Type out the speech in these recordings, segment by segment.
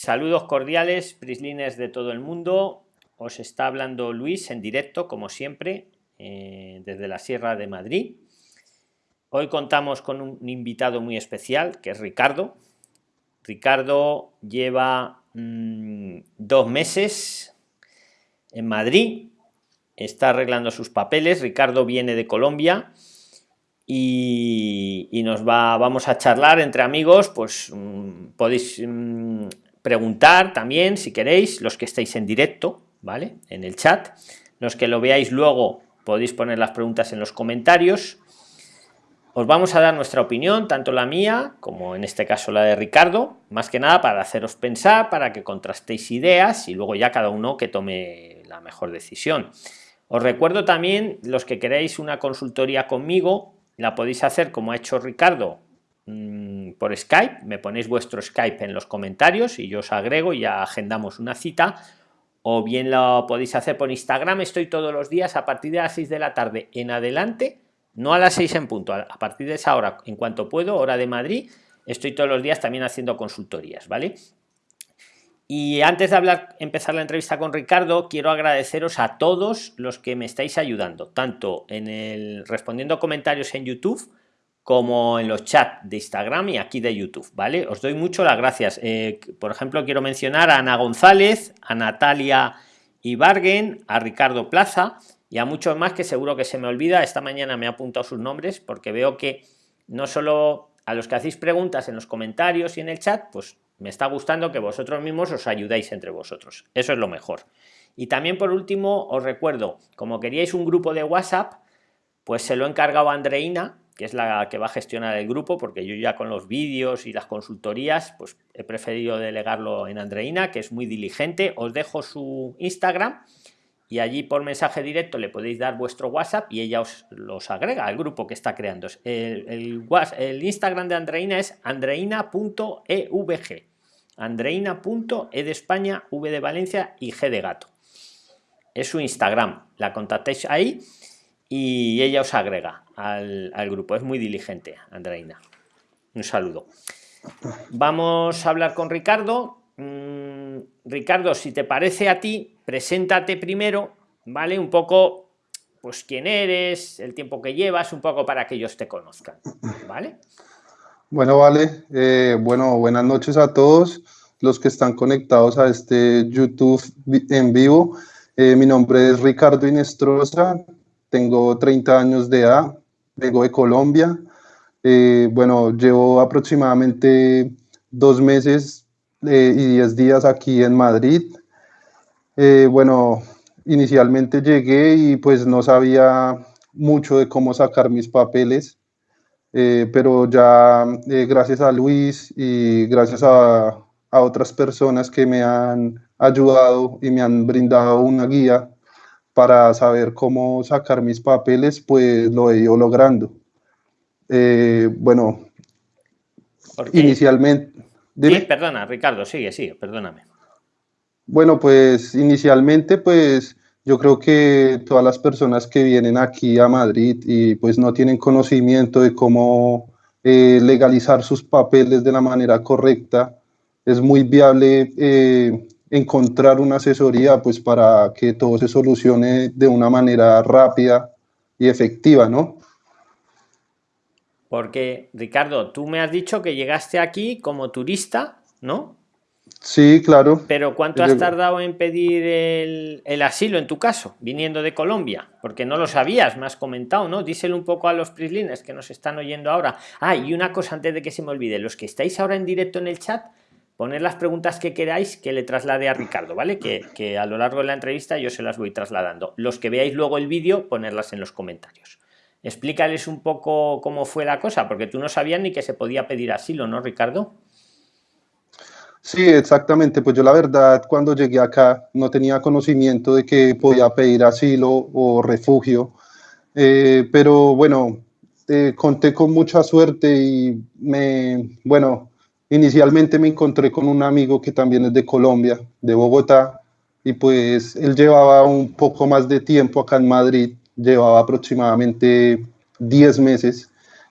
Saludos cordiales, prislines de todo el mundo. Os está hablando Luis en directo, como siempre, eh, desde la Sierra de Madrid. Hoy contamos con un invitado muy especial, que es Ricardo. Ricardo lleva mm, dos meses en Madrid, está arreglando sus papeles. Ricardo viene de Colombia y, nos va, vamos a charlar entre amigos, pues mm, podéis mm, preguntar también si queréis, los que estéis en directo, ¿vale? En el chat. Los que lo veáis luego podéis poner las preguntas en los comentarios. Os vamos a dar nuestra opinión, tanto la mía como en este caso la de Ricardo, más que nada para haceros pensar, para que contrastéis ideas y luego ya cada uno que tome la mejor decisión. Os recuerdo también, los que queréis una consultoría conmigo, la podéis hacer como ha hecho Ricardo Mm, por Skype, me ponéis vuestro Skype en los comentarios y yo os agrego y ya agendamos una cita o bien lo podéis hacer por Instagram, estoy todos los días a partir de las 6 de la tarde en adelante, no a las 6 en punto, a partir de esa hora, en cuanto puedo, hora de Madrid, estoy todos los días también haciendo consultorías, ¿vale? Y antes de hablar, empezar la entrevista con Ricardo, quiero agradeceros a todos los que me estáis ayudando, tanto en el respondiendo comentarios en YouTube, como en los chats de Instagram y aquí de YouTube, ¿vale? Os doy mucho las gracias. Eh, por ejemplo, quiero mencionar a Ana González, a Natalia Ibargen, a Ricardo Plaza y a muchos más que seguro que se me olvida. Esta mañana me he apuntado sus nombres porque veo que no solo a los que hacéis preguntas en los comentarios y en el chat, pues me está gustando que vosotros mismos os ayudáis entre vosotros. Eso es lo mejor. Y también por último os recuerdo, como queríais un grupo de WhatsApp, pues se lo he encargado a Andreina, que es la que va a gestionar el grupo, porque yo ya con los vídeos y las consultorías, pues he preferido delegarlo en Andreina, que es muy diligente. Os dejo su Instagram y allí por mensaje directo le podéis dar vuestro WhatsApp y ella os los agrega al grupo que está creando. El, Instagram de Andreina es andreina.evg. Andreina.e de España, V de Valencia y G de gato. Es su Instagram. La contactéis ahí y ella os agrega al, grupo. Es muy diligente, Andreina. Un saludo. Vamos a hablar con Ricardo. Mm, Ricardo, si te parece a ti, preséntate primero, ¿vale? Un poco, pues quién eres, el tiempo que llevas, un poco para que ellos te conozcan, ¿vale? Bueno, vale. Eh, bueno, buenas noches a todos los que están conectados a este YouTube en vivo. Eh, mi nombre es Ricardo Inestrosa, tengo 30 años de edad, vengo de Colombia. Eh, bueno, llevo aproximadamente dos meses eh, y diez días aquí en Madrid. Eh, bueno, inicialmente llegué y pues no sabía mucho de cómo sacar mis papeles, pero ya gracias a Luis y gracias a, a otras personas que me han ayudado y me han brindado una guía, para saber cómo sacar mis papeles, pues lo he ido logrando. Eh, bueno, inicialmente... Sí, perdona, Ricardo, sigue, sigue, perdóname. Bueno, pues inicialmente, pues yo creo que todas las personas que vienen aquí a Madrid y pues no tienen conocimiento de cómo eh, legalizar sus papeles de la manera correcta, es muy viable eh, encontrar una asesoría pues para que todo se solucione de una manera rápida y efectiva, ¿no? Porque, Ricardo, tú me has dicho que llegaste aquí como turista, ¿no? Sí, claro. Pero ¿cuánto has tardado en pedir el, asilo en tu caso, viniendo de Colombia? Porque no lo sabías, me has comentado, ¿no? Díselo un poco a los prislines que nos están oyendo ahora. Ah, y una cosa antes de que se me olvide, los que estáis ahora en directo en el chat, poner las preguntas que queráis que le traslade a Ricardo, ¿vale? Que, a lo largo de la entrevista yo se las voy trasladando. Los que veáis luego el vídeo, ponerlas en los comentarios. Explícales un poco cómo fue la cosa, porque tú no sabías ni que se podía pedir asilo, ¿no, Ricardo? Sí, exactamente. Pues yo la verdad, cuando llegué acá, no tenía conocimiento de que podía pedir asilo o refugio. Eh, pero bueno, eh, conté con mucha suerte y me, bueno, Inicialmente me encontré con un amigo que también es de Colombia, de Bogotá, y pues él llevaba un poco más de tiempo acá en Madrid, llevaba aproximadamente 10 meses,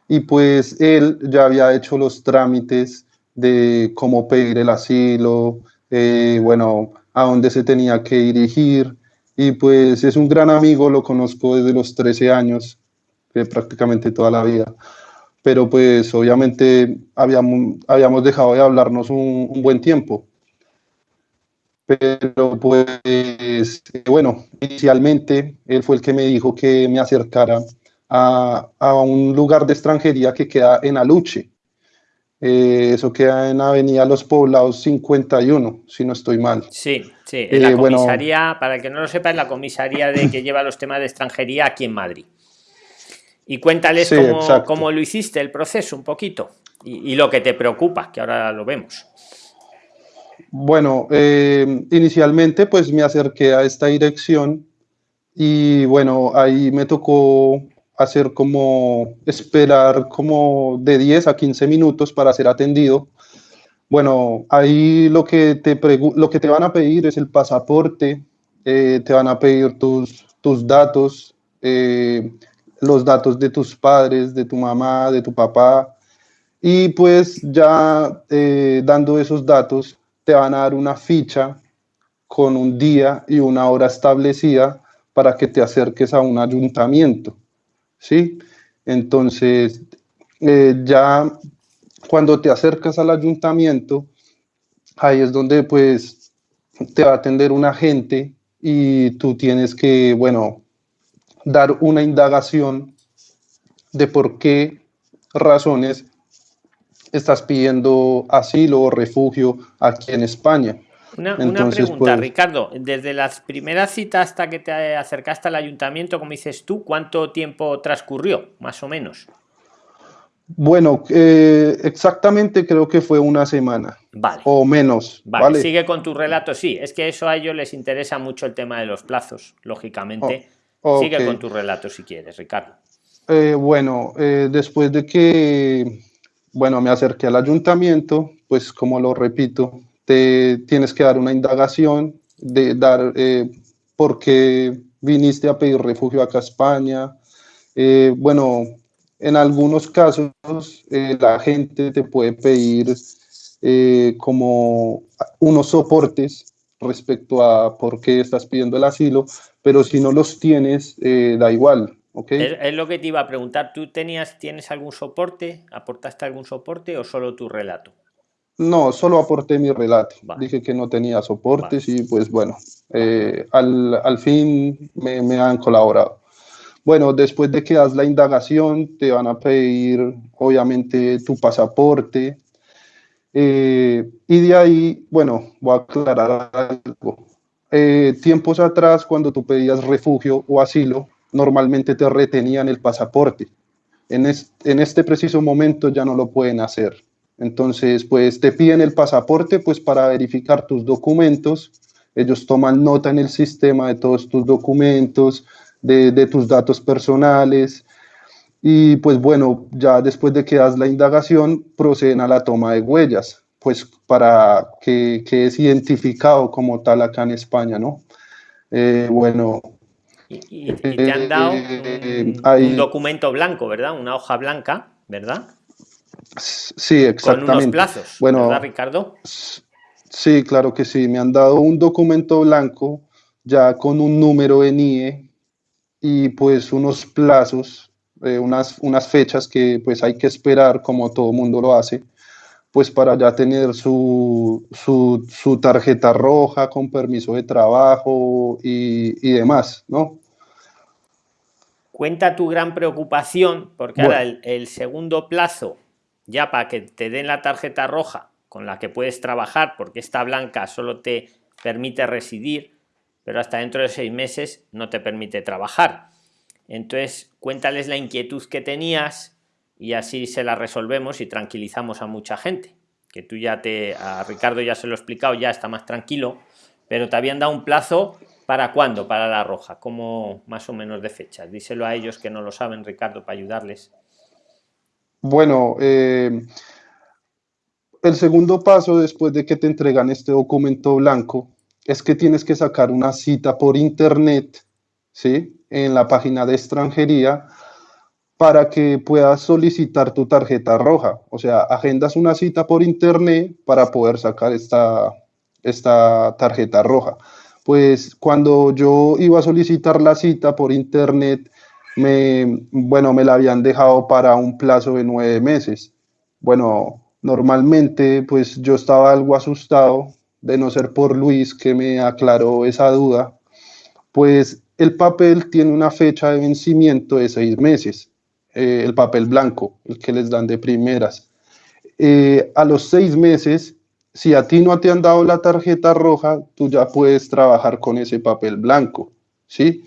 y pues él ya había hecho los trámites de cómo pedir el asilo, eh, bueno, a dónde se tenía que dirigir. Y pues es un gran amigo, lo conozco desde los 13 años, prácticamente toda la vida. Pero pues obviamente habíamos, habíamos dejado de hablarnos un, un buen tiempo. Pero pues bueno, inicialmente él fue el que me dijo que me acercara a, a un lugar de extranjería que queda en Aluche. Eh, eso queda en Avenida Los Poblados 51, si no estoy mal. Sí, sí, en la eh, comisaría, para el que no lo sepa, es la comisaría de que lleva los temas de extranjería aquí en Madrid. Y cuéntales cómo, lo hiciste, el proceso, un poquito, y, lo que te preocupa, que ahora lo vemos. Bueno, eh, inicialmente pues me acerqué a esta dirección y bueno, ahí me tocó hacer como esperar como de 10 a 15 minutos para ser atendido. Bueno, ahí lo que te, lo que te van a pedir es el pasaporte, eh, te van a pedir tus, tus datos, eh, los datos de tus padres, de tu mamá, de tu papá, y pues ya eh, dando esos datos te van a dar una ficha con un día y una hora establecida para que te acerques a un ayuntamiento. ¿sí? Entonces, eh, ya cuando te acercas al ayuntamiento, ahí es donde pues te va a atender un agente y tú tienes que, bueno, dar una indagación de por qué razones estás pidiendo asilo o refugio aquí en España. Una, pregunta, pues, Ricardo. Desde las primeras citas hasta que te acercaste al ayuntamiento, como dices tú, ¿cuánto tiempo transcurrió, más o menos? Bueno, eh, exactamente creo que fue una semana. Vale. O menos. Vale. Sigue con tu relato, sí. Es que eso a ellos les interesa mucho el tema de los plazos, lógicamente. Oh, Sigue con tu relato si quieres, Ricardo. Eh, bueno, eh, después de que, bueno, me acerqué al ayuntamiento, pues como lo repito, te tienes que dar una indagación de dar eh, por qué viniste a pedir refugio acá a España. Bueno, en algunos casos la gente te puede pedir como unos soportes respecto a por qué estás pidiendo el asilo, pero si no los tienes, da igual. ¿okay? Es, es, lo que te iba a preguntar. ¿Tú tenías, tienes algún soporte? ¿Aportaste algún soporte o solo tu relato? No, solo aporté mi relato. Dije que no tenía soportes y pues bueno, eh, al, fin me, han colaborado. Bueno, después de que das la indagación, te van a pedir obviamente tu pasaporte. Eh, y de ahí, bueno, voy a aclarar algo. Eh, tiempos atrás, cuando tú pedías refugio o asilo, normalmente te retenían el pasaporte. En, en este preciso momento ya no lo pueden hacer entonces, pues te piden el pasaporte pues para verificar tus documentos. Ellos toman nota en el sistema de todos tus documentos, de, tus datos personales. Y pues bueno, ya después de que das la indagación, proceden a la toma de huellas, pues para que, que es identificado como tal acá en España, ¿no? Eh, bueno. Y, te han dado eh, un documento blanco, ¿verdad? Una hoja blanca, ¿verdad? Sí, exactamente. Con unos plazos, bueno, ¿verdad, Ricardo? Sí, claro que sí. Me han dado un documento blanco ya con un número en IE y pues unos plazos, eh, unas, unas fechas que pues hay que esperar como todo mundo lo hace, pues para ya tener su, su, tarjeta roja con permiso de trabajo y, y demás, ¿no? Cuenta tu gran preocupación, porque ahora el segundo plazo ya para que te den la tarjeta roja con la que puedes trabajar, porque esta blanca solo te permite residir, pero hasta dentro de seis meses no te permite trabajar. Entonces, cuéntales la inquietud que tenías y así se la resolvemos y tranquilizamos a mucha gente. Que tú ya te, a Ricardo ya se lo he explicado, ya está más tranquilo, pero te habían dado un plazo para cuándo, para la roja, como más o menos de fechas. Díselo a ellos que no lo saben, Ricardo, para ayudarles. Bueno, eh, el segundo paso después de que te entregan este documento blanco es que tienes que sacar una cita por internet, ¿sí? En la página de extranjería para que puedas solicitar tu tarjeta roja. O sea, agendas una cita por internet para poder sacar esta, esta tarjeta roja. Pues cuando yo iba a solicitar la cita por internet, me, bueno, me la habían dejado para un plazo de nueve meses. Bueno, normalmente pues yo estaba algo asustado de no ser por Luis que me aclaró esa duda, pues el papel tiene una fecha de vencimiento de seis meses, eh, el papel blanco, el que les dan de primeras. Eh, a los seis meses, si a ti no te han dado la tarjeta roja, tú ya puedes trabajar con ese papel blanco, ¿sí?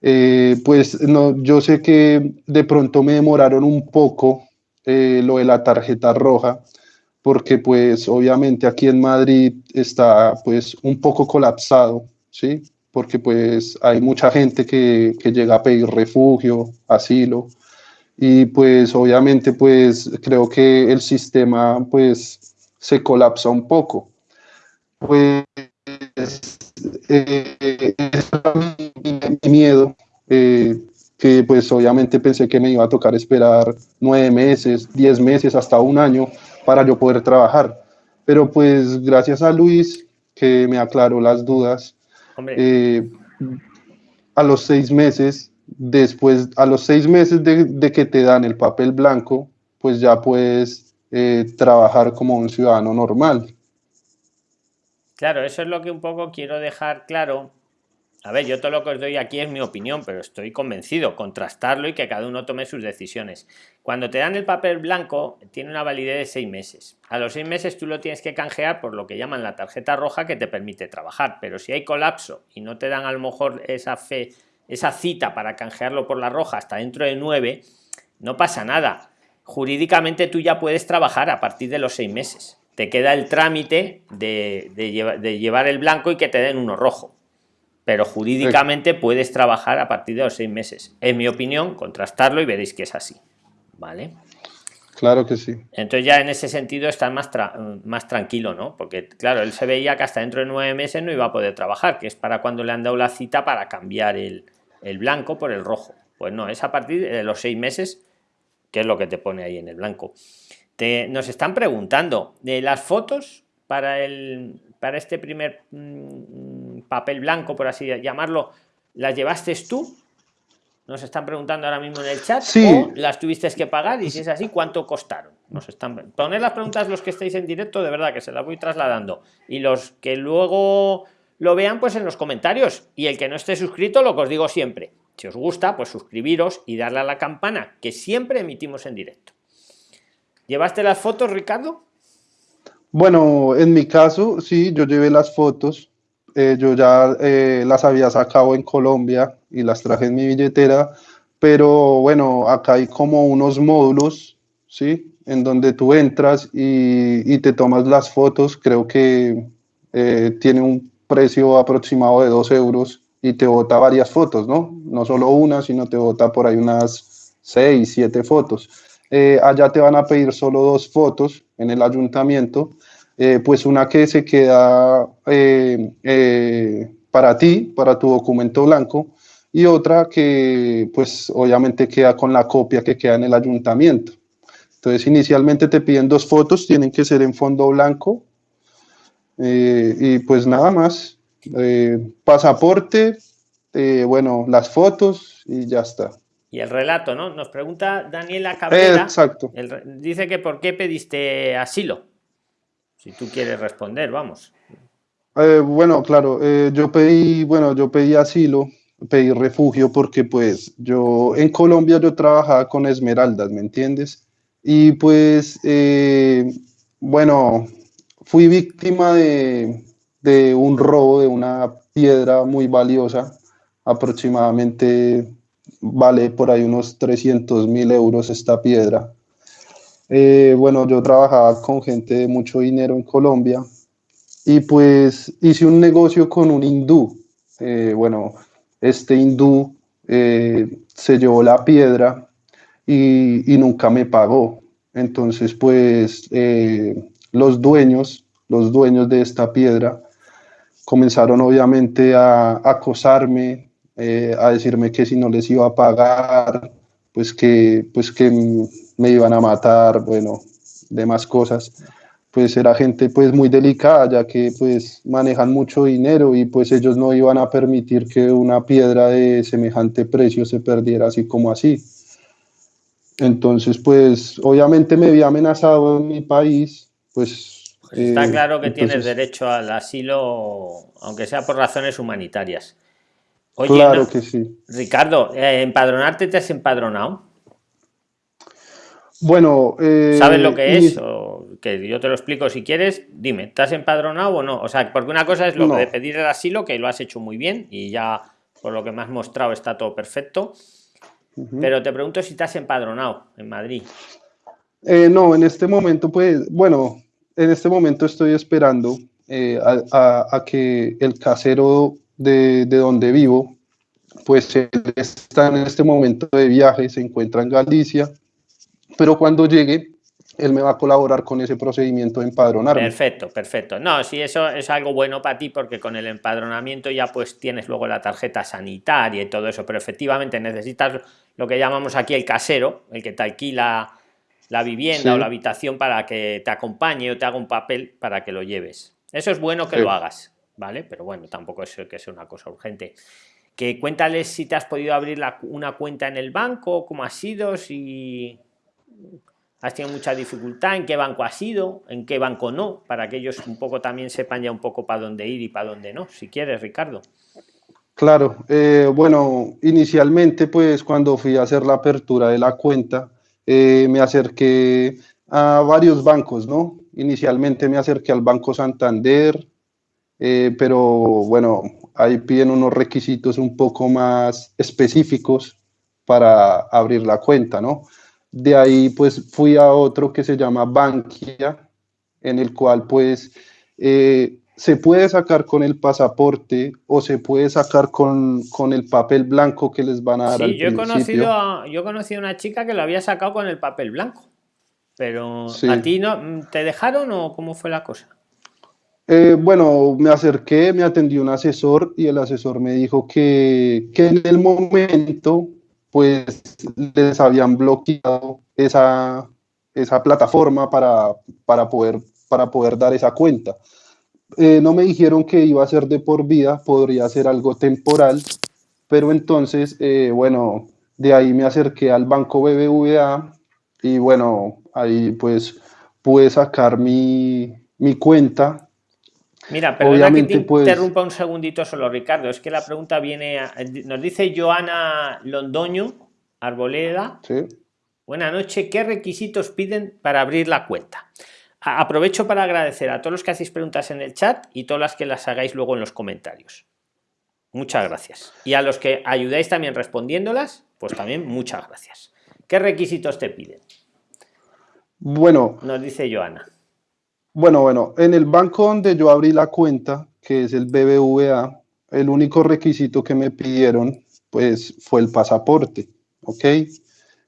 Eh, pues no, yo sé que de pronto me demoraron un poco lo de la tarjeta roja, porque pues obviamente aquí en Madrid está pues un poco colapsado, ¿sí? Porque pues hay mucha gente que, que llega a pedir refugio, asilo, y pues obviamente pues creo que el sistema pues se colapsa un poco. Pues eh, mi miedo, eh, que pues obviamente pensé que me iba a tocar esperar nueve meses, diez meses, hasta un año para yo poder trabajar. Pero pues gracias a Luis, que me aclaró las dudas, eh, a los seis meses, después, a los seis meses de, que te dan el papel blanco, pues ya puedes eh, trabajar como un ciudadano normal. Claro, eso es lo que un poco quiero dejar claro a ver, yo todo lo que os doy aquí es mi opinión, pero estoy convencido, contrastarlo y que cada uno tome sus decisiones. Cuando te dan el papel blanco, tiene una validez de seis meses. A los seis meses tú lo tienes que canjear por lo que llaman la tarjeta roja que te permite trabajar, pero si hay colapso y no te dan a lo mejor esa fe, esa cita para canjearlo por la roja hasta dentro de nueve, no pasa nada. Jurídicamente tú ya puedes trabajar a partir de los seis meses. Te queda el trámite de, de llevar el blanco y que te den uno rojo pero jurídicamente puedes trabajar a partir de los seis meses. En mi opinión, contrastarlo y veréis que es así. ¿Vale? Claro que sí. Entonces ya en ese sentido está más, más tranquilo, ¿no? Porque claro, él se veía que hasta dentro de nueve meses no iba a poder trabajar, que es para cuando le han dado la cita para cambiar el, blanco por el rojo. Pues no, es a partir de los seis meses, que es lo que te pone ahí en el blanco. Te, nos están preguntando de las fotos para el, para este primer mm, papel blanco, por así llamarlo, ¿las llevaste tú? Nos están preguntando ahora mismo en el chat. Sí. las tuviste que pagar? Y si es así, ¿cuánto costaron? Nos están poner las preguntas los que estáis en directo, de verdad que se las voy trasladando. Y los que luego lo vean, pues en los comentarios. Y el que no esté suscrito, lo que os digo siempre. Si os gusta, pues suscribiros y darle a la campana, que siempre emitimos en directo. ¿Llevaste las fotos, Ricardo? Bueno, en mi caso, sí, yo llevé las fotos. Eh, yo ya eh, las había sacado en Colombia y las traje en mi billetera, pero bueno, acá hay como unos módulos, ¿sí? En donde tú entras y, te tomas las fotos. Creo que eh, tiene un precio aproximado de 2 euros y te bota varias fotos, ¿no? No solo una, sino te bota por ahí unas 6, 7 fotos. allá te van a pedir solo dos fotos en el ayuntamiento eh, pues una que se queda eh, eh, para ti, para tu documento blanco, y otra que pues obviamente queda con la copia que queda en el ayuntamiento. Entonces inicialmente te piden dos fotos, tienen que ser en fondo blanco, y pues nada más, pasaporte, bueno, las fotos y ya está. Y el relato, ¿no? Nos pregunta Daniela Cabrera. Exacto. dice que por qué pediste asilo. Si tú quieres responder, vamos. Eh, bueno, claro, eh, yo pedí, bueno, yo pedí asilo, pedí refugio porque pues yo en Colombia yo trabajaba con esmeraldas, ¿me entiendes? Y pues, eh, bueno, fui víctima de, de un robo de una piedra muy valiosa, aproximadamente vale por ahí unos 300 mil euros esta piedra. Eh, bueno, yo trabajaba con gente de mucho dinero en Colombia y pues hice un negocio con un hindú. Eh, bueno, este hindú eh, se llevó la piedra y, y, nunca me pagó. Entonces, pues los dueños, los dueños de esta piedra, comenzaron obviamente a acosarme, a decirme que si no les iba a pagar, pues que, pues que me iban a matar, bueno, demás cosas. pues era gente pues muy delicada, ya que pues manejan mucho dinero y pues ellos no iban a permitir que una piedra de semejante precio se perdiera así como así. Entonces, pues obviamente me vi amenazado en mi país, pues... pues está claro que tienes derecho al asilo, aunque sea por razones humanitarias. Oye, claro que sí. Ricardo, eh, ¿empadronarte te has empadronado? Bueno, eh, ¿sabes lo que es? O que yo te lo explico si quieres. Dime, ¿te has empadronado o no? O sea, porque una cosa es lo de pedir el asilo, que lo has hecho muy bien y ya por lo que me has mostrado está todo perfecto. Pero te pregunto si te has empadronado en Madrid. Eh, no, en este momento, pues, bueno, en este momento estoy esperando eh, a, que el casero de, de donde vivo, pues está en este momento de viaje, se encuentra en Galicia pero cuando llegue, él me va a colaborar con ese procedimiento de empadronar. Perfecto, perfecto. No, sí, eso es algo bueno para ti porque con el empadronamiento ya pues tienes luego la tarjeta sanitaria y todo eso, pero efectivamente necesitas lo que llamamos aquí el casero, el que te alquila la vivienda o la habitación para que te acompañe o te haga un papel para que lo lleves. Eso es bueno que lo hagas, ¿vale? Pero bueno, tampoco es que sea una cosa urgente. Que cuéntales si te has podido abrir una cuenta en el banco, cómo ha sido, si has tenido mucha dificultad, en qué banco has ido, en qué banco no, para que ellos un poco también sepan ya un poco para dónde ir y para dónde no, si quieres, Ricardo. Claro, eh, bueno, inicialmente pues cuando fui a hacer la apertura de la cuenta, eh, me acerqué a varios bancos, ¿no? Inicialmente me acerqué al Banco Santander, eh, pero bueno, ahí piden unos requisitos un poco más específicos para abrir la cuenta, ¿no? De ahí pues fui a otro que se llama Bankia, en el cual pues eh, se puede sacar con el pasaporte o se puede sacar con, con el papel blanco que les van a dar. Sí, yo, he conocido a, yo he conocido a una chica que lo había sacado con el papel blanco, pero a ti no, ¿te dejaron o cómo fue la cosa? Eh, bueno, me acerqué, me atendió un asesor y el asesor me dijo que, que en el momento pues les habían bloqueado esa, esa plataforma para, para, poder, para poder dar esa cuenta. Eh, no me dijeron que iba a ser de por vida, podría ser algo temporal, pero entonces, eh, bueno, de ahí me acerqué al banco BBVA y bueno, ahí pues pude sacar mi, mi cuenta Mira, perdona que te pues interrumpa un segundito solo, Ricardo. Es que la pregunta viene. nos dice Joana Londoño, Arboleda. Sí. Buenas noches. ¿Qué requisitos piden para abrir la cuenta? aprovecho para agradecer a todos los que hacéis preguntas en el chat y todas las que las hagáis luego en los comentarios. Muchas gracias. Y a los que ayudáis también respondiéndolas, pues también muchas gracias. ¿Qué requisitos te piden? Bueno. Nos dice Joana. Bueno, bueno, en el banco donde yo abrí la cuenta, que es el BBVA, el único requisito que me pidieron, pues, fue el pasaporte, ¿ok?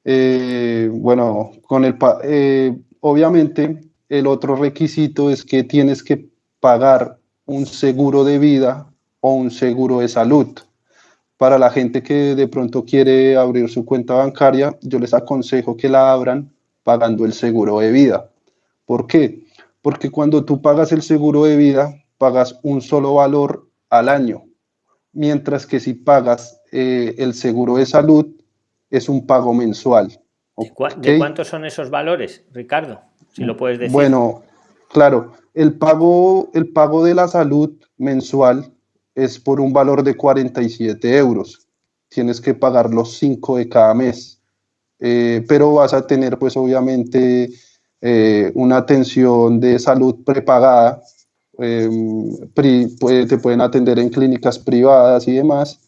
Eh, bueno, con el, eh, obviamente, el otro requisito es que tienes que pagar un seguro de vida o un seguro de salud. Para la gente que de pronto quiere abrir su cuenta bancaria, yo les aconsejo que la abran pagando el seguro de vida. ¿Por qué? Porque cuando tú pagas el seguro de vida, pagas un solo valor al año, mientras que si pagas eh, el seguro de salud, es un pago mensual. ¿De, cuántos son esos valores, Ricardo? Si lo puedes decir. Bueno, claro, el pago, el pago de la salud mensual es por un valor de 47 euros. Tienes que pagar los 5 de cada mes. Eh, pero vas a tener, pues obviamente, eh, una atención de salud prepagada, em, te pueden atender en clínicas privadas y demás.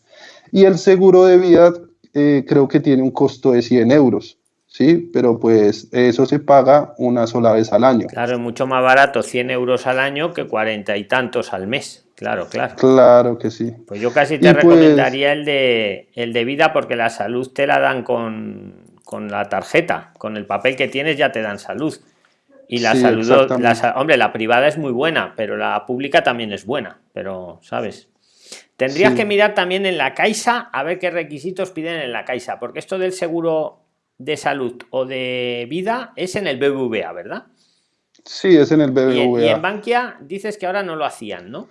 Y el seguro de vida eh, creo que tiene un costo de 100 euros. Sí, pero pues eso se paga una sola vez al año. Claro, es mucho más barato 100 euros al año que cuarenta y tantos al mes. Claro, claro. Claro que sí. Pues yo casi te pues recomendaría el, de, el de vida porque la salud te la dan con, con la tarjeta, con el papel que tienes ya te dan salud. Y la salud, hombre, la privada es muy buena, pero la pública también es buena, pero, ¿sabes? Tendrías que mirar también en la Caixa a ver qué requisitos piden en la Caixa, porque esto del seguro de salud o de vida es en el BBVA, ¿verdad? Sí, es en el BBVA. Y, en Bankia dices que ahora no lo hacían, ¿no?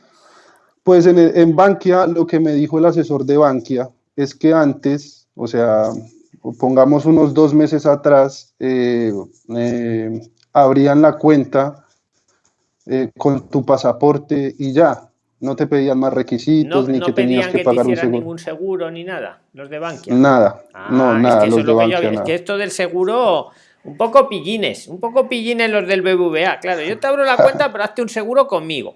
Pues en, en Bankia lo que me dijo el asesor de Bankia es que antes, o sea, pongamos unos dos meses atrás, eh, eh, abrían la cuenta eh, con tu pasaporte y ya. No te pedían más requisitos ni que tenías que, pagar un seguro. ningún seguro ni nada, los de Bankia. Nada, no, ah, nada, los de Bankia. Es que esto del seguro, un poco pillines, un poco pillines los del BBVA. Claro, yo te abro la cuenta, pero hazte un seguro conmigo.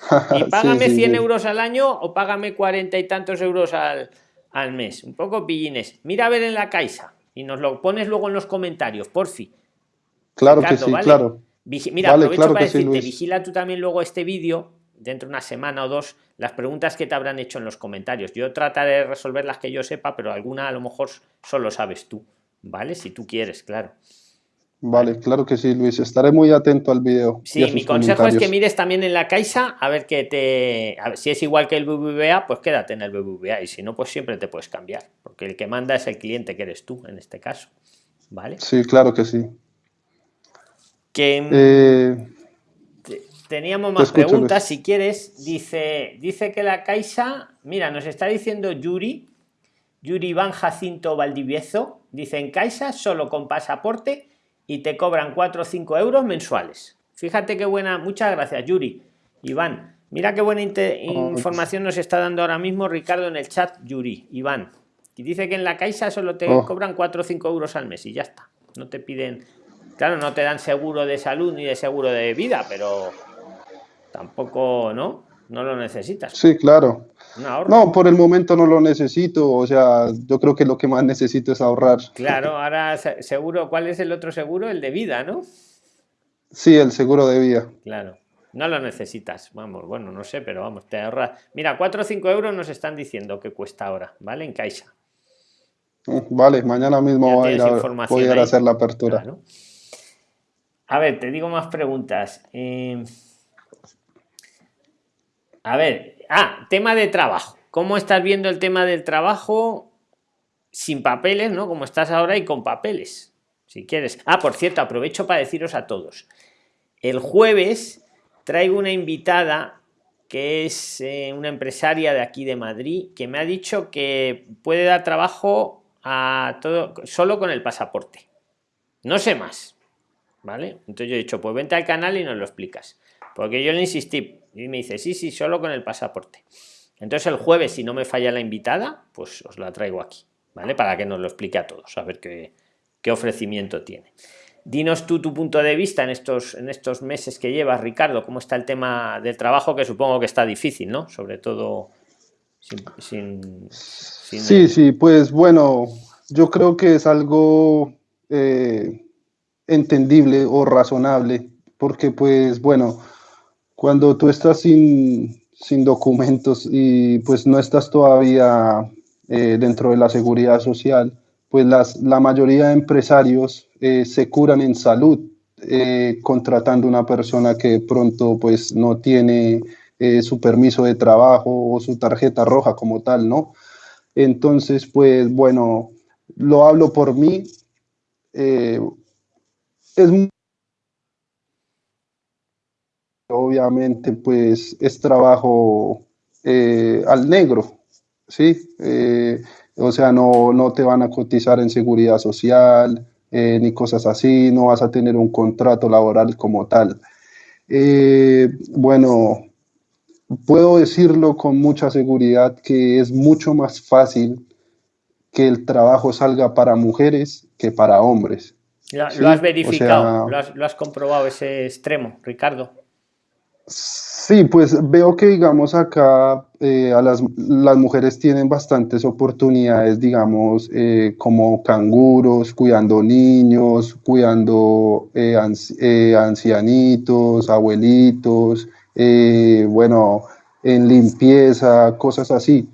Y págame 100 euros al año o págame cuarenta y tantos euros al, al mes. Un poco pillines. Mira a ver en la caixa y nos lo pones luego en los comentarios, por fin. Claro que sí, claro. mira, aprovecho para decirte, vigila tú también luego este vídeo, dentro de una semana o dos, las preguntas que te habrán hecho en los comentarios. Yo trataré de resolver las que yo sepa, pero alguna a lo mejor solo sabes tú, ¿vale? Si tú quieres, claro. Vale, claro que sí, Luis. Estaré muy atento al video. Sí, mi consejo es que mires también en la Caixa a ver que te. si es igual que el BBVA, pues quédate en el BBVA. Y si no, pues siempre te puedes cambiar. Porque el que manda es el cliente que eres tú en este caso. ¿Vale? Sí, claro que sí. Que. Eh, teníamos más preguntas. Si quieres, dice, dice que la Caixa. Mira, nos está diciendo Yuri. Yuri Van Jacinto Valdivieso. Dice en Caixa solo con pasaporte y te cobran 4 o 5 euros mensuales. Fíjate qué buena, muchas gracias Yuri. Iván, mira qué buena información nos está dando ahora mismo Ricardo en el chat, Yuri, Iván. Y dice que en la Caixa solo te oh. cobran 4 o 5 euros al mes y ya está. No te piden, claro, no te dan seguro de salud ni de seguro de vida, pero tampoco, ¿no? No lo necesitas. Sí, claro. No, por el momento no lo necesito, o sea, yo creo que lo que más necesito es ahorrar. Claro, ahora seguro, ¿cuál es el otro seguro? El de vida, ¿no? Sí, el seguro de vida. Claro, no lo necesitas, vamos, bueno, no sé, pero vamos, te ahorras. Mira, 4 o 5 euros nos están diciendo que cuesta ahora, ¿vale? En Caixa. Mm, vale, mañana mismo voy a, ir a, hacer la apertura. A ver, te digo más preguntas. Eh, a ver, Ah, tema de trabajo. ¿Cómo estás viendo el tema del trabajo sin papeles, ¿no? Como estás ahora y con papeles, si quieres. Ah, por cierto, aprovecho para deciros a todos. El jueves traigo una invitada que es eh, una empresaria de aquí de Madrid, que me ha dicho que puede dar trabajo a todo solo con el pasaporte. No sé más. ¿Vale? Entonces yo he dicho, pues vente al canal y nos lo explicas. Porque yo le insistí, y me dice, sí, sí, solo con el pasaporte. Entonces el jueves, si no me falla la invitada, pues os la traigo aquí, ¿vale? Para que nos lo explique a todos, a ver qué, qué ofrecimiento tiene. Dinos tú tu punto de vista en estos, en estos meses que llevas, Ricardo, cómo está el tema del trabajo, que supongo que está difícil, ¿no? Sobre todo sin... sí, sí, pues bueno, yo creo que es algo eh, entendible o razonable, porque pues bueno, cuando tú estás sin, documentos y pues no estás todavía eh, dentro de la seguridad social, pues las, la mayoría de empresarios eh, se curan en salud eh, contratando una persona que pronto pues no tiene su permiso de trabajo o su tarjeta roja como tal, ¿no? Entonces, pues bueno, lo hablo por mí. es obviamente pues es trabajo eh, al negro, ¿sí? Eh, o sea, no, no, te van a cotizar en seguridad social eh, ni cosas así, no vas a tener un contrato laboral como tal. bueno, puedo decirlo con mucha seguridad que es mucho más fácil que el trabajo salga para mujeres que para hombres. ¿Lo, has verificado? ¿Lo has comprobado ese extremo, Ricardo? Sí, pues veo que, digamos, acá eh, a las, las, mujeres tienen bastantes oportunidades, digamos, eh, como canguros, cuidando niños, cuidando eh, ancianitos, abuelitos, bueno, en limpieza, cosas así.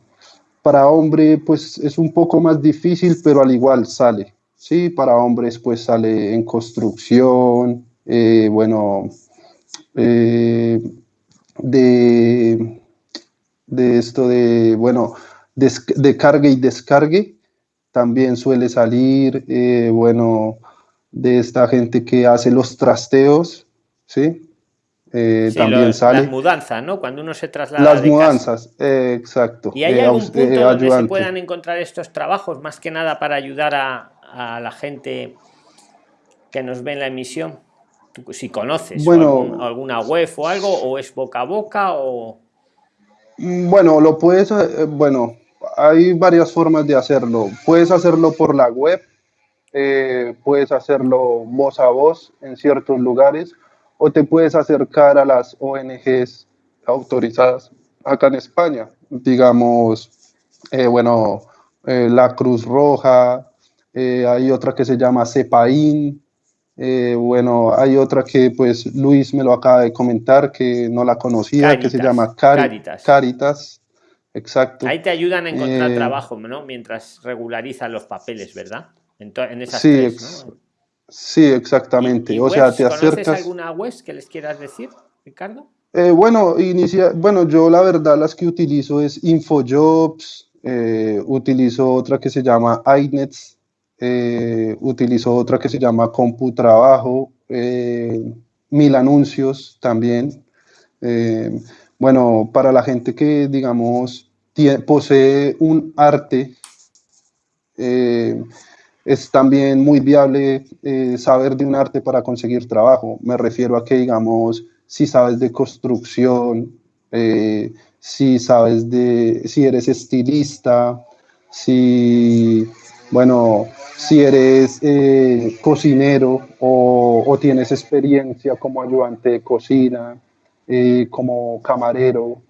Para hombre, pues es un poco más difícil, pero al igual sale. Sí, para hombres, pues sale en construcción, bueno, eh, de, de esto de, bueno, de, carga y descargue, también suele salir, eh, bueno, de esta gente que hace los trasteos, ¿sí? Eh, también sale. Las mudanzas, ¿no? Cuando uno se traslada. Las mudanzas, eh, exacto. ¿Y hay algún punto donde se puedan encontrar estos trabajos, más que nada para ayudar a, a la gente que nos ve en la emisión? Si conoces bueno, alguna web o algo, o es boca a boca, o. Mm, bueno, lo puedes. bueno, hay varias formas de hacerlo. Puedes hacerlo por la web, eh, puedes hacerlo voz a voz en ciertos lugares o te puedes acercar a las ONGs autorizadas acá en España, digamos, eh, bueno, eh, la Cruz Roja, hay otra que se llama CEPAIN, bueno, hay otra que pues Luis me lo acaba de comentar que no la conocía, que se llama Caritas. Caritas. Exacto. Ahí te ayudan a encontrar trabajo, ¿no? Mientras regularizan los papeles, ¿verdad? En, esas sí, tres, sí, exactamente. o sea, te acercas. alguna web que les quieras decir, Ricardo? Eh, bueno, inicia, bueno, yo la verdad las que utilizo es InfoJobs, eh, utilizo otra que se llama iNets, eh, utilizo otra que se llama CompuTrabajo, Mil Anuncios también. bueno, para la gente que, digamos, posee un arte, es también muy viable eh, saber de un arte para conseguir trabajo. Me refiero a que, digamos, si sabes de construcción, eh, si sabes de, si eres estilista, si, bueno, si eres eh, cocinero o, tienes experiencia como ayudante de cocina, como camarero.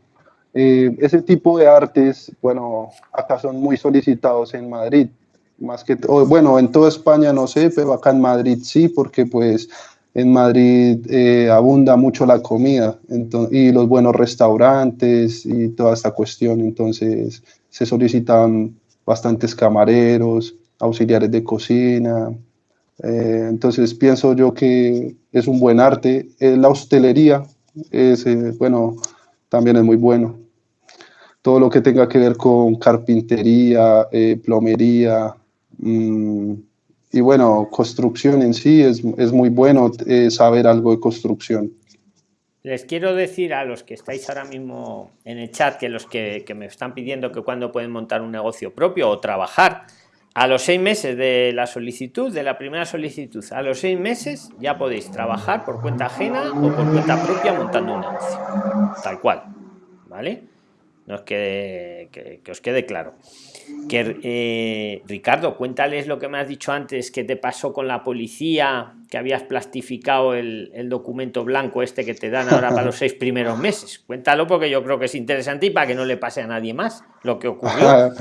ese tipo de artes, bueno, acá son muy solicitados en Madrid más que bueno, en toda España no sé, pero acá en Madrid sí, porque pues en Madrid eh, abunda mucho la comida y los buenos restaurantes y toda esta cuestión, entonces se solicitan bastantes camareros, auxiliares de cocina, eh, entonces pienso yo que es un buen arte. Eh, la hostelería es, bueno, también es muy bueno. Todo lo que tenga que ver con carpintería, plomería, Mm, y bueno, construcción en sí es, es muy bueno eh, saber algo de construcción. Les quiero decir a los que estáis ahora mismo en el chat, que los que, me están pidiendo que cuando pueden montar un negocio propio o trabajar, a los seis meses de la solicitud, de la primera solicitud, a los seis meses ya podéis trabajar por cuenta ajena o por cuenta propia montando un negocio. Tal cual. ¿Vale? No es que, que os quede claro que eh, Ricardo, cuéntales lo que me has dicho antes, que te pasó con la policía, que habías plastificado el, documento blanco este que te dan ahora para los seis primeros meses. Cuéntalo porque yo creo que es interesante y para que no le pase a nadie más lo que ocurrió.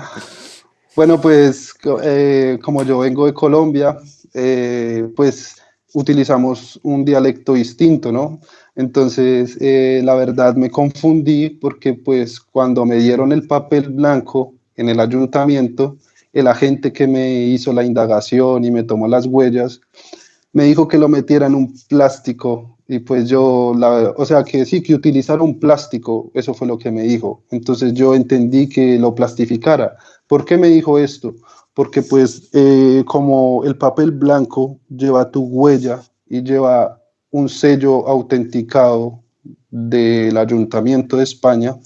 bueno, pues eh, como yo vengo de Colombia, eh, pues utilizamos un dialecto distinto, ¿no? Entonces, la verdad me confundí porque pues cuando me dieron el papel blanco, en el ayuntamiento, el agente que me hizo la indagación y me tomó las huellas, me dijo que lo metiera en un plástico y pues yo, la, o sea, que sí, que utilizara un plástico, eso fue lo que me dijo. Entonces yo entendí que lo plastificara. ¿Por qué me dijo esto? Porque pues eh, como el papel blanco lleva tu huella y lleva un sello autenticado del Ayuntamiento de España,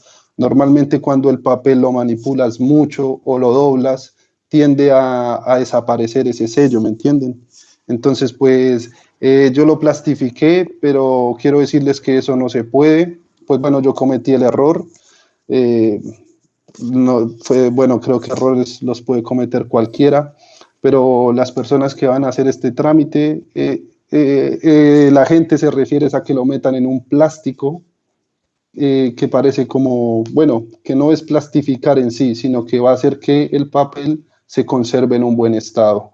Normalmente cuando el papel lo manipulas mucho o lo doblas, tiende a, desaparecer ese sello, ¿me entienden? Entonces, pues eh, yo lo plastifiqué, pero quiero decirles que eso no se puede. Pues bueno, yo cometí el error. Eh, no, fue, bueno, creo que errores los puede cometer cualquiera, pero las personas que van a hacer este trámite, eh, la gente se refiere a que lo metan en un plástico que parece como, bueno, que no es plastificar en sí, sino que va a hacer que el papel se conserve en un buen estado.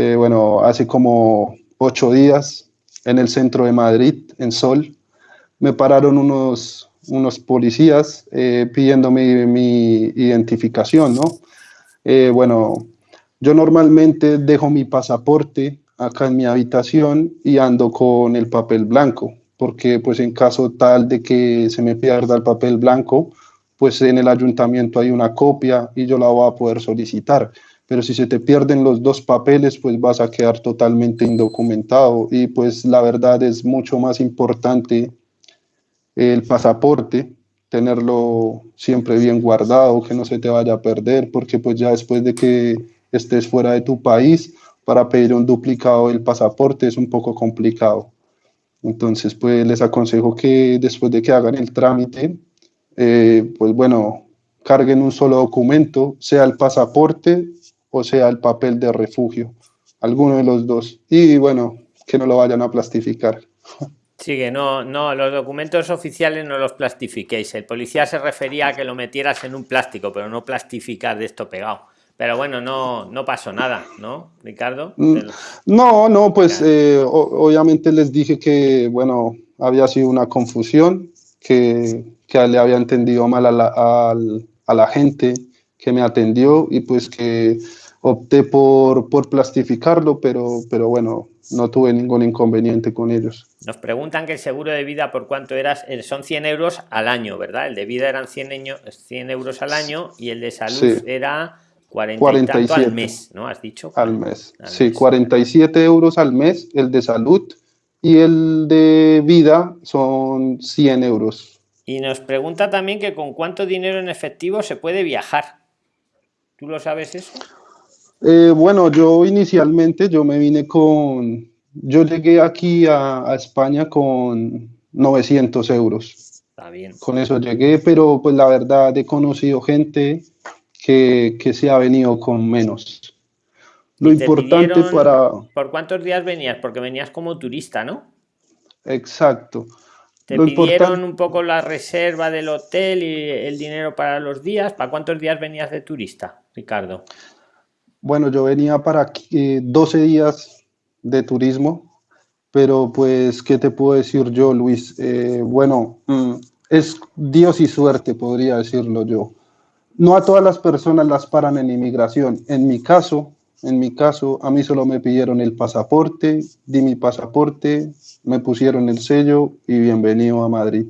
Eh, bueno, hace como ocho días en el centro de Madrid, en Sol, me pararon unos, unos policías eh, pidiéndome mi identificación, ¿no? bueno, yo normalmente dejo mi pasaporte acá en mi habitación y ando con el papel blanco porque pues en caso tal de que se me pierda el papel blanco, pues en el ayuntamiento hay una copia y yo la voy a poder solicitar. Pero si se te pierden los dos papeles, pues vas a quedar totalmente indocumentado y pues la verdad es mucho más importante el pasaporte, tenerlo siempre bien guardado, que no se te vaya a perder, porque pues ya después de que estés fuera de tu país, para pedir un duplicado del pasaporte es un poco complicado. Entonces, pues les aconsejo que después de que hagan el trámite, eh, pues bueno, carguen un solo documento, sea el pasaporte o sea el papel de refugio, alguno de los dos. Y bueno, que no lo vayan a plastificar. Sí, que no, no, los documentos oficiales no los plastifiquéis. El policía se refería a que lo metieras en un plástico, pero no plastificar de esto pegado. Pero bueno, no, no pasó nada, ¿no, Ricardo? Mm, no, no, pues eh, obviamente les dije que, bueno, había sido una confusión, que, que le había entendido mal a la, a la gente que me atendió y pues que opté por, por plastificarlo, pero, pero bueno, no tuve ningún inconveniente con ellos. Nos preguntan que el seguro de vida por cuánto eras, eh, son 100 euros al año, ¿verdad? El de vida eran 100, 100 euros al año y el de salud era 40 47 al mes, ¿no? Has dicho. Al mes. sí, 47 euros al mes el de salud y el de vida son 100 euros. Y nos pregunta también que con cuánto dinero en efectivo se puede viajar. ¿Tú lo sabes eso? Eh, bueno, yo inicialmente yo me vine con, yo llegué aquí a, España con 900 euros. Está bien. Con eso llegué, pero pues la verdad he conocido gente que, que se ha venido con menos. Lo importante para... ¿Por cuántos días venías? Porque venías como turista, ¿no? Exacto. ¿Te pidieron un poco la reserva del hotel y el dinero para los días? ¿Para cuántos días venías de turista, Ricardo? Bueno, yo venía para aquí, 12 días de turismo, pero pues, ¿qué te puedo decir yo, Luis? Eh, bueno, mm, es Dios y suerte, podría decirlo yo. No a todas las personas las paran en inmigración. En mi caso, en mi caso, a mí solo me pidieron el pasaporte, di mi pasaporte, me pusieron el sello y bienvenido a Madrid.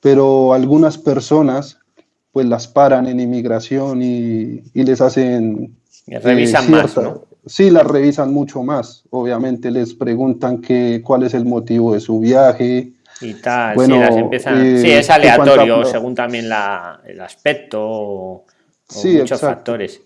Pero algunas personas pues las paran en inmigración y, y les hacen revisan más, ¿no? Sí, las revisan mucho más. Obviamente les preguntan que, cuál es el motivo de su viaje. Y tal, bueno, sí, las empiezan... Eh, sí, es aleatorio, según también la, el aspecto o, muchos factores.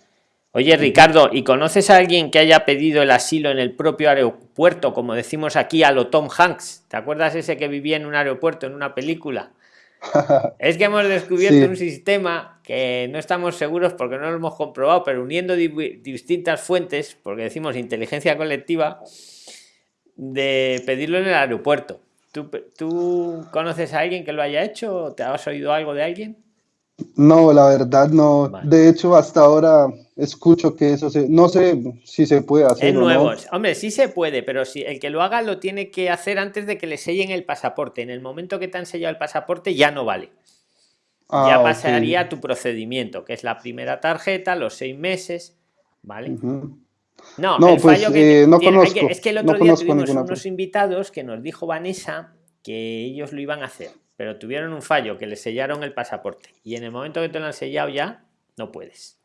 Oye, Ricardo, ¿y conoces a alguien que haya pedido el asilo en el propio aeropuerto, como decimos aquí a lo Tom Hanks? ¿Te acuerdas ese que vivía en un aeropuerto, en una película? es que hemos descubierto un sistema que no estamos seguros porque no lo hemos comprobado, pero uniendo distintas fuentes, porque decimos inteligencia colectiva, de pedirlo en el aeropuerto. ¿Tú, ¿Tú conoces a alguien que lo haya hecho? ¿Te has oído algo de alguien? No, la verdad no. De hecho, hasta ahora escucho que eso se, no sé si se puede hacer. Es nuevo. Hombre, sí se puede, pero si el que lo haga lo tiene que hacer antes de que le sellen el pasaporte. En el momento que te han sellado el pasaporte ya no vale. Ah, ya pasaría tu procedimiento, que es la primera tarjeta, los seis meses, ¿vale? No, el pues, fallo que, eh, no conozco, es que el otro día tuvimos unos invitados que nos dijo Vanessa que ellos lo iban a hacer pero tuvieron un fallo que le sellaron el pasaporte y en el momento que te lo han sellado ya no puedes.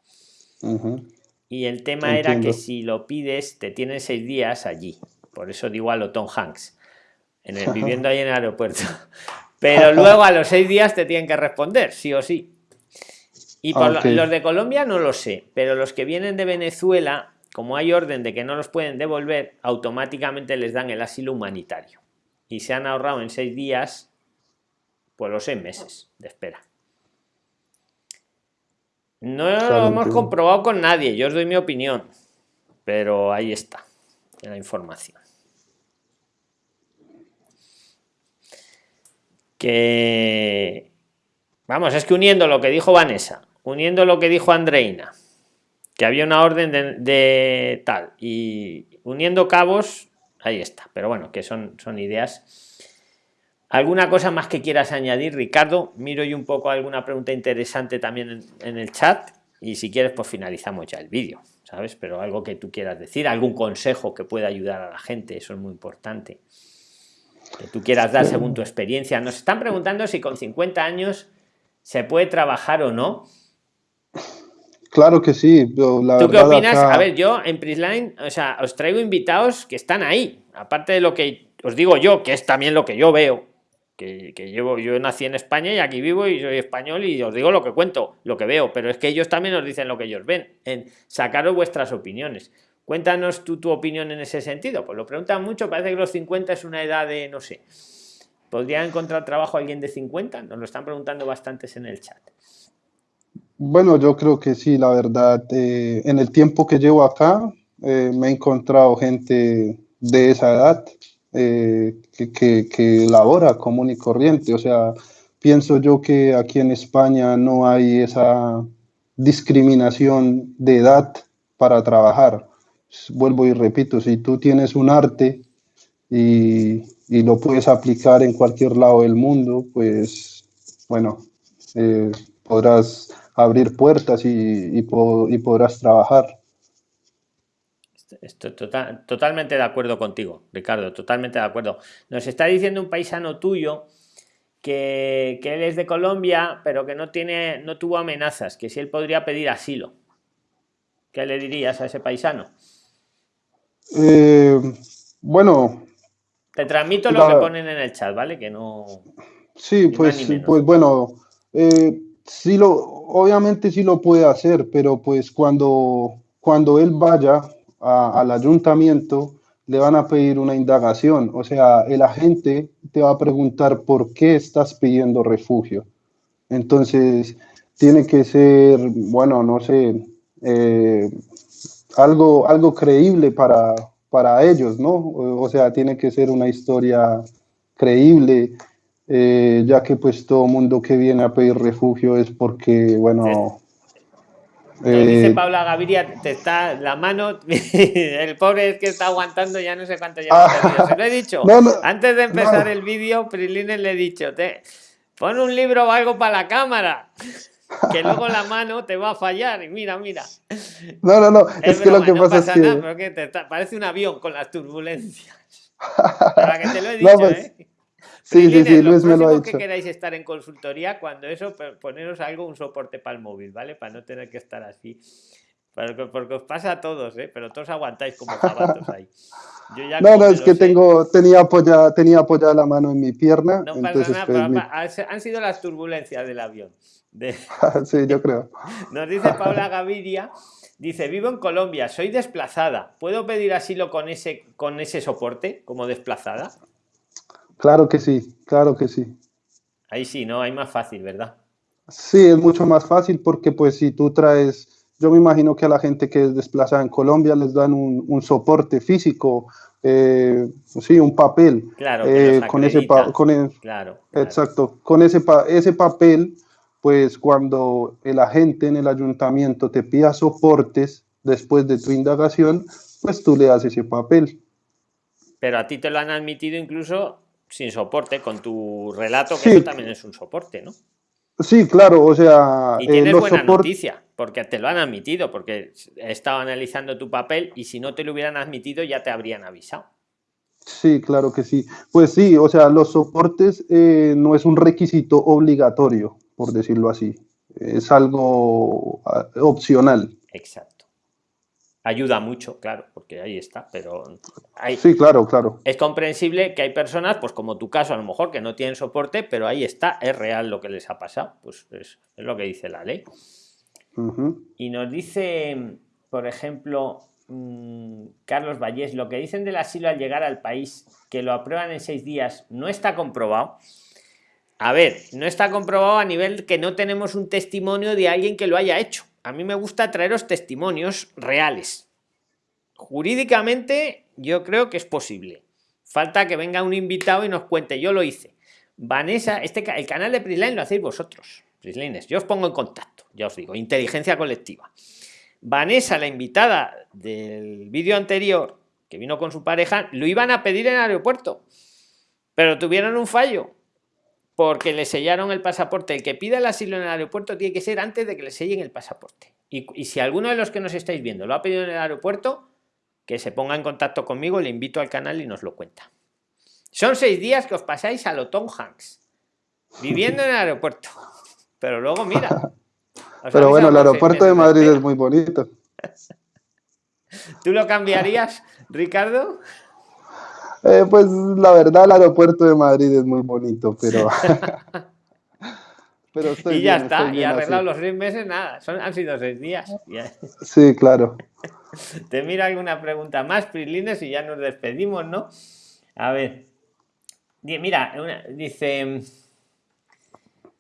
Y el tema era que si lo pides te tienen seis días allí. Por eso digo a lo Tom Hanks, en el, viviendo ahí en el aeropuerto. Pero luego a los seis días te tienen que responder, sí o sí. Y por los de Colombia no lo sé, pero los que vienen de Venezuela, como hay orden de que no los pueden devolver, automáticamente les dan el asilo humanitario. Y se han ahorrado en seis días pues los seis meses de espera. No lo hemos comprobado con nadie, yo os doy mi opinión, pero ahí está la información. Que vamos, es que uniendo lo que dijo Vanessa, uniendo lo que dijo Andreina, que había una orden de, de tal, y uniendo cabos, ahí está. Pero bueno, que son, son ideas ¿Alguna cosa más que quieras añadir, Ricardo? Miro yo un poco alguna pregunta interesante también en, el chat y si quieres pues finalizamos ya el vídeo, ¿sabes? Pero algo que tú quieras decir, algún consejo que pueda ayudar a la gente, eso es muy importante. Que tú quieras dar según tu experiencia. Nos están preguntando si con 50 años se puede trabajar o no. Claro que sí. La ¿Tú qué opinas? A ver, yo en Prisline, o sea, os traigo invitados que están ahí, aparte de lo que os digo yo, que es también lo que yo veo, que, llevo, yo nací en España y aquí vivo y soy español y os digo lo que cuento, lo que veo, pero es que ellos también os dicen lo que ellos ven, en sacaros vuestras opiniones. Cuéntanos tú tu opinión en ese sentido. Pues lo preguntan mucho, parece que los 50 es una edad de, no sé, ¿podría encontrar trabajo alguien de 50? Nos lo están preguntando bastantes en el chat. Bueno, yo creo que sí, la verdad. Eh, en el tiempo que llevo acá, eh, me he encontrado gente de esa edad eh, que, que, labora común y corriente. O sea, pienso yo que aquí en España no hay esa discriminación de edad para trabajar. Vuelvo y repito, si tú tienes un arte y, y lo puedes aplicar en cualquier lado del mundo, pues bueno, podrás abrir puertas y, podrás trabajar. Estoy total, totalmente de acuerdo contigo, Ricardo, totalmente de acuerdo. Nos está diciendo un paisano tuyo que, él es de Colombia, pero que no tiene, no tuvo amenazas, que si él podría pedir asilo. ¿Qué le dirías a ese paisano? Eh, bueno. Te transmito lo que ponen en el chat, ¿vale? Que no. Sí, pues, pues bueno. Eh, sí lo, obviamente sí lo puede hacer, pero pues cuando, cuando él vaya al ayuntamiento, le van a pedir una indagación. O sea, el agente te va a preguntar por qué estás pidiendo refugio. Entonces, tiene que ser, bueno, no sé, eh, algo, algo creíble para, para ellos, ¿no? O sea, tiene que ser una historia creíble eh, ya que pues todo mundo que viene a pedir refugio es porque, bueno... dice eh, Paula Gaviria, te está la mano, el pobre es que está aguantando ya no sé cuánto lleva. Ah, Se lo he dicho. Antes de empezar el vídeo, Prilines le he dicho, te, pon un libro o algo para la cámara, que luego la mano te va a fallar. Y mira, mira. No, no, no, es, que lo que pasa, es que... te parece un avión con las turbulencias. Para que te lo he dicho, pues, ¿eh? Sí, sí, sí, Luis me lo ha dicho. que queráis estar en consultoría, cuando eso, poneros algo, un soporte para el móvil, ¿vale? Para no tener que estar así. Porque, os pasa a todos, ¿eh? Pero todos aguantáis como zapatos ahí. no, no, es que tengo, tenía, apoyada, tenía apoyada la mano en mi pierna. No pasa nada, pues, han sido las turbulencias del avión. sí, yo creo. Nos dice Paula Gaviria, dice, vivo en Colombia, soy desplazada. ¿Puedo pedir asilo con ese, con ese soporte como desplazada? Claro que sí, claro que sí. Ahí sí, ¿no? Hay más fácil, ¿verdad? Sí, es mucho más fácil porque pues si tú traes, yo me imagino que a la gente que es desplazada en Colombia les dan un, soporte físico, eh, sí, un papel. Claro, eh, con ese con claro, Exacto, con ese, ese papel, pues cuando el agente en el ayuntamiento te pida soportes después de tu indagación, pues tú le das ese papel. Pero a ti te lo han admitido incluso sin soporte, con tu relato, que eso también es un soporte, ¿no? Sí, claro, o sea... Y tienes buena noticia, porque te lo han admitido, porque he estado analizando tu papel y si no te lo hubieran admitido ya te habrían avisado. Sí, claro que sí. Pues sí, o sea, los soportes eh, no es un requisito obligatorio, por decirlo así. Es algo ah, opcional. Exacto ayuda mucho, claro, porque ahí está, pero hay, sí, claro, claro. Es comprensible que hay personas, pues como tu caso a lo mejor, que no tienen soporte, pero ahí está, es real lo que les ha pasado, pues es, lo que dice la ley. Y nos dice, por ejemplo, mm, Carlos Vallés, lo que dicen del asilo al llegar al país, que lo aprueban en seis días, no está comprobado. A ver, no está comprobado a nivel que no tenemos un testimonio de alguien que lo haya hecho a mí me gusta traeros testimonios reales. Jurídicamente yo creo que es posible. Falta que venga un invitado y nos cuente, yo lo hice. Vanessa, este, el canal de Prisline lo hacéis vosotros, Prislines. Yo os pongo en contacto, ya os digo, inteligencia colectiva. Vanessa, la invitada del vídeo anterior, que vino con su pareja, lo iban a pedir en el aeropuerto, pero tuvieron un fallo porque le sellaron el pasaporte. El que pida el asilo en el aeropuerto tiene que ser antes de que le sellen el pasaporte. Y, si alguno de los que nos estáis viendo lo ha pedido en el aeropuerto, que se ponga en contacto conmigo, le invito al canal y nos lo cuenta. Son seis días que os pasáis a lo Tom Hanks, viviendo en el aeropuerto. Pero luego, mira, Pero bueno, el aeropuerto de Madrid es muy bonito. ¿Tú lo cambiarías, Ricardo? Eh, pues la verdad, el aeropuerto de Madrid es muy bonito, pero. pero y ya está, y arreglado los seis meses, nada, son, han sido seis días. Sí, claro. Te mira alguna pregunta más, Prislines, y ya nos despedimos, ¿no? A ver. Mira, dice.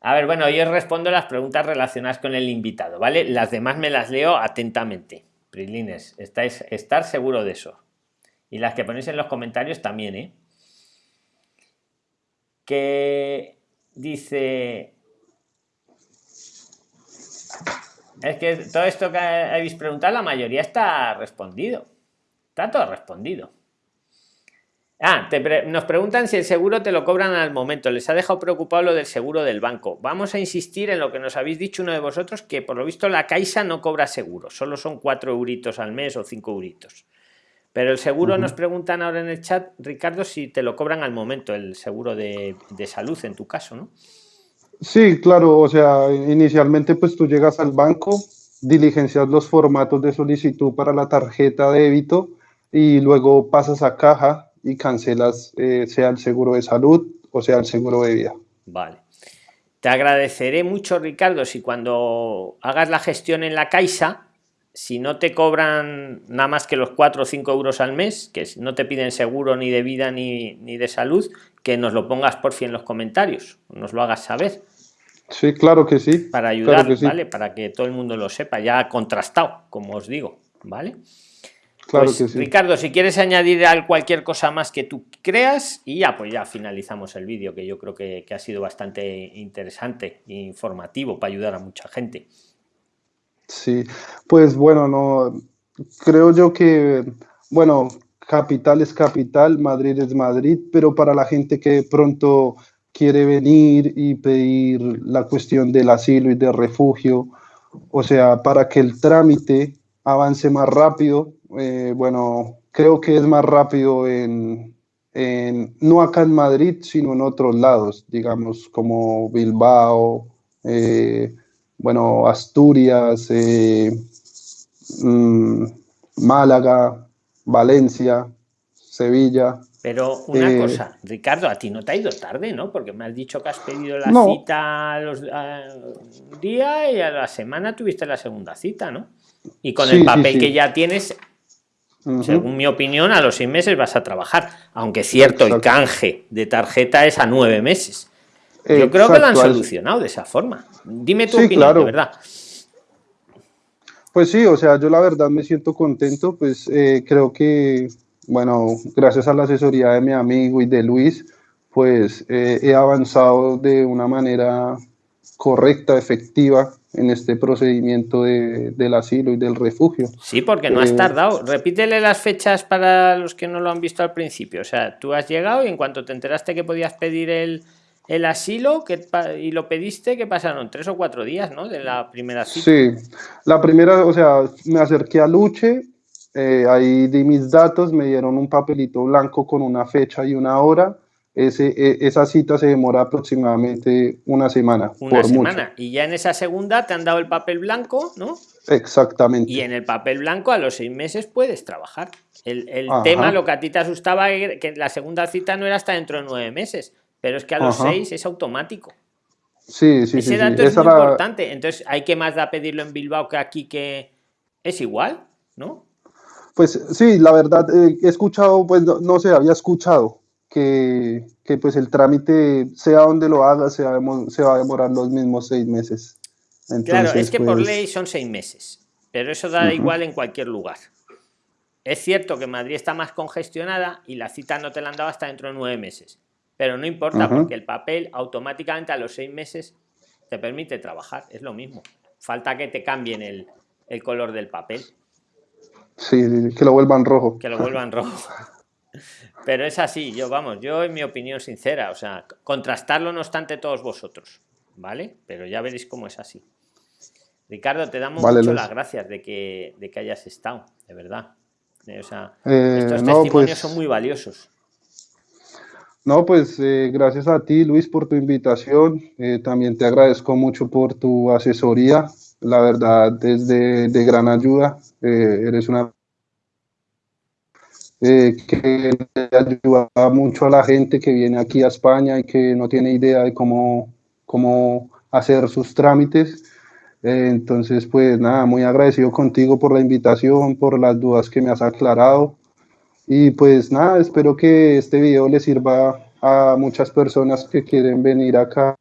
A ver, bueno, yo respondo las preguntas relacionadas con el invitado, ¿vale? Las demás me las leo atentamente. Prislines, estáis, estar seguro de eso. Y las que ponéis en los comentarios también, ¿eh? Que dice... Es que todo esto que habéis preguntado, la mayoría está respondido. Está todo respondido. Ah, nos preguntan si el seguro te lo cobran al momento. Les ha dejado preocupado lo del seguro del banco. Vamos a insistir en lo que nos habéis dicho uno de vosotros, que por lo visto la Caixa no cobra seguro. Solo son cuatro euritos al mes o cinco euritos. Pero el seguro nos preguntan ahora en el chat, Ricardo, si te lo cobran al momento, el seguro de, salud en tu caso, ¿no? Sí, claro, o sea, inicialmente pues tú llegas al banco, diligencias los formatos de solicitud para la tarjeta de débito y luego pasas a caja y cancelas eh, sea el seguro de salud o sea el seguro de vida. Vale. Te agradeceré mucho, Ricardo, si cuando hagas la gestión en la Caixa, si no te cobran nada más que los 4 o 5 euros al mes, que no te piden seguro ni de vida ni, de salud, que nos lo pongas por fin en los comentarios, nos lo hagas saber. Sí, claro que sí. Para ayudar, ¿vale? Para que todo el mundo lo sepa, ya contrastado, como os digo, ¿vale? Claro pues, que sí. Ricardo, si quieres añadir cualquier cosa más que tú creas, y ya, pues ya finalizamos el vídeo, que yo creo que, que ha sido bastante interesante e informativo para ayudar a mucha gente. Sí, pues bueno, no creo yo que, bueno, capital es capital, Madrid es Madrid, pero para la gente que pronto quiere venir y pedir la cuestión del asilo y del refugio, o sea, para que el trámite avance más rápido, eh, bueno, creo que es más rápido en, no acá en Madrid, sino en otros lados, digamos, como Bilbao, eh, bueno, Asturias, eh, mm, Málaga, Valencia, Sevilla. Pero una eh, cosa, Ricardo, a ti no te ha ido tarde, ¿no? Porque me has dicho que has pedido la cita a los día y a la semana tuviste la segunda cita, ¿no? Y con el papel que ya tienes, según mi opinión, a los seis meses vas a trabajar. Aunque cierto, el canje de tarjeta es a nueve meses. Yo creo que lo han solucionado de esa forma. Dime tu opinión, de verdad. Pues sí, o sea, yo la verdad me siento contento, pues eh, creo que, bueno, gracias a la asesoría de mi amigo y de Luis, pues eh, he avanzado de una manera correcta, efectiva en este procedimiento del asilo y del refugio. Sí, porque no has eh, tardado. Repítele las fechas para los que no lo han visto al principio. O sea, tú has llegado y en cuanto te enteraste que podías pedir el, el asilo que, y lo pediste, que pasaron tres o cuatro días, ¿no? De la primera cita. Sí, la primera, o sea, me acerqué a Luche, eh, ahí di mis datos, me dieron un papelito blanco con una fecha y una hora. Ese, e, esa cita se demora aproximadamente una semana. Una semana. Y ya en esa segunda te han dado el papel blanco, ¿no? Exactamente. Y en el papel blanco a los seis meses puedes trabajar. El, el tema, lo que a ti te asustaba, que la segunda cita no era hasta dentro de nueve meses pero es que a los seis es automático. Sí, sí, Ese dato es muy importante. Entonces, ¿hay que más da pedirlo en Bilbao que aquí que es igual, no? Pues sí, la verdad, eh, he escuchado, pues no, sé, había escuchado que, pues el trámite, sea donde lo haga, se va, a demorar los mismos seis meses. claro, es que por ley son seis meses, pero eso da igual en cualquier lugar. Es cierto que Madrid está más congestionada y la cita no te la han dado hasta dentro de nueve meses. Pero no importa, porque el papel automáticamente a los seis meses te permite trabajar, es lo mismo. Falta que te cambien el, color del papel. Sí, que lo vuelvan rojo. Que lo vuelvan rojo. Pero es así, yo vamos, yo en mi opinión sincera, o sea, contrastarlo no obstante todos vosotros, ¿vale? Pero ya veréis cómo es así. Ricardo, te damos mucho las gracias de que, de que hayas estado, de verdad. O sea, eh, estos testimonios pues son muy valiosos. No, pues eh, gracias a ti, Luis, por tu invitación. Eh, también te agradezco mucho por tu asesoría. la verdad es de, de gran ayuda. Eh, eres una eh, que ayuda mucho a la gente que viene aquí a España y que no tiene idea de cómo, cómo hacer sus trámites. Entonces, pues nada, muy agradecido contigo por la invitación, por las dudas que me has aclarado. Y pues nada, espero que este video le sirva a muchas personas que quieren venir acá.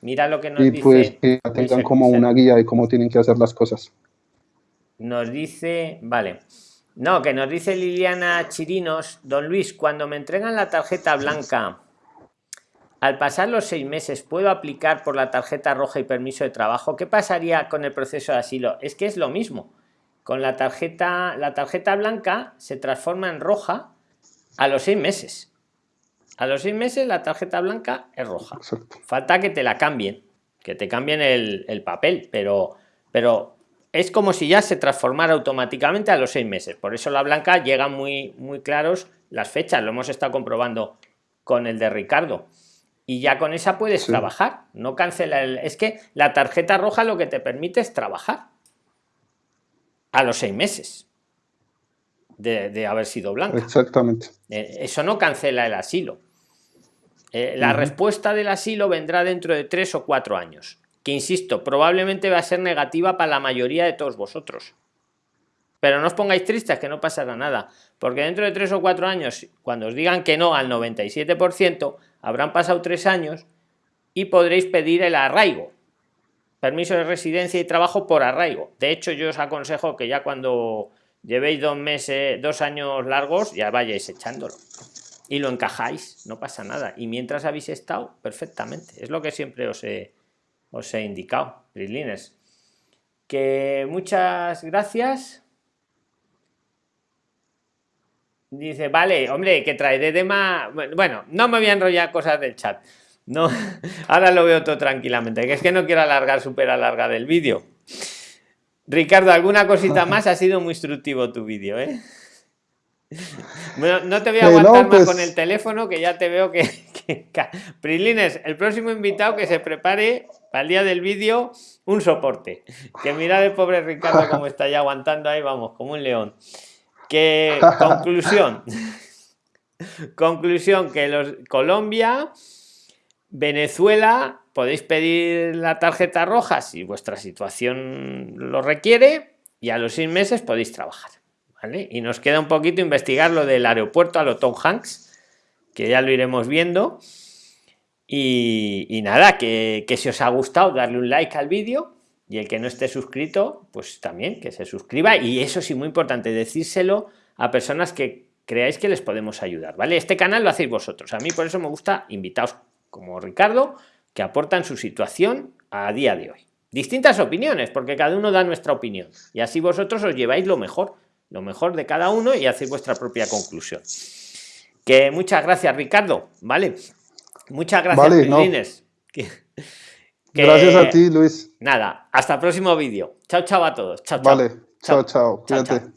Mira lo que nos y dice. pues que tengan como una guía de cómo tienen que hacer las cosas. Nos dice, vale. No, que nos dice Liliana Chirinos, don Luis, cuando me entregan la tarjeta blanca, al pasar los seis meses, ¿puedo aplicar por la tarjeta roja y permiso de trabajo? ¿Qué pasaría con el proceso de asilo? Es que es lo mismo. Con la tarjeta, la tarjeta blanca se transforma en roja a los seis meses. A los seis meses la tarjeta blanca es roja. Falta que te la cambien, que te cambien el, el papel, pero, pero es como si ya se transformara automáticamente a los seis meses. Por eso la blanca llega muy, muy claros las fechas, lo hemos estado comprobando con el de Ricardo. Y ya con esa puedes trabajar, no cancela el... Es que la tarjeta roja lo que te permite es trabajar a los seis meses de, haber sido blanca. Exactamente. Eh, eso no cancela el asilo. Eh, la respuesta del asilo vendrá dentro de tres o cuatro años que insisto, probablemente va a ser negativa para la mayoría de todos vosotros. Pero no os pongáis tristes, que no pasará nada, porque dentro de tres o cuatro años, cuando os digan que no al 97%, habrán pasado tres años y podréis pedir el arraigo, permiso de residencia y trabajo por arraigo. De hecho, yo os aconsejo que ya cuando llevéis dos meses, dos años largos, ya vayáis echándolo y lo encajáis, no pasa nada. Y mientras habéis estado, perfectamente. Es lo que siempre os he, os he indicado, Prislines. Que muchas gracias. Dice, vale, hombre, que traeré de más. Bueno, no me voy a enrollar cosas del chat. No, ahora lo veo todo tranquilamente, que es que no quiero alargar, súper alargar el vídeo. Ricardo, alguna cosita más, ha sido muy instructivo tu vídeo, ¿eh? no te voy a aguantar más pues con el teléfono, que ya te veo que, que... Prilines, el próximo invitado que se prepare para el día del vídeo un soporte. Que mira el pobre Ricardo como está ya aguantando ahí, vamos, como un león. Que conclusión. conclusión que los Colombia, Venezuela, podéis pedir la tarjeta roja si vuestra situación lo requiere y a los seis meses podéis trabajar. ¿vale? Y nos queda un poquito investigar lo del aeropuerto a lo Tom Hanks, que ya lo iremos viendo. Y, nada, que, si os ha gustado, darle un like al vídeo y el que no esté suscrito, pues también que se suscriba. Y eso sí, muy importante, decírselo a personas que creáis que les podemos ayudar, ¿vale? Este canal lo hacéis vosotros. A mí por eso me gusta invitados como Ricardo, que aportan su situación a día de hoy. Distintas opiniones, porque cada uno da nuestra opinión. Y así vosotros os lleváis lo mejor, lo mejor de cada uno y hacéis vuestra propia conclusión. Que muchas gracias, Ricardo, ¿vale? Muchas gracias, Gracias a ti, Luis. Nada, hasta el próximo vídeo. Chao, chao a todos. Chao, chao. Vale, chao, chao. chao. Cuídate.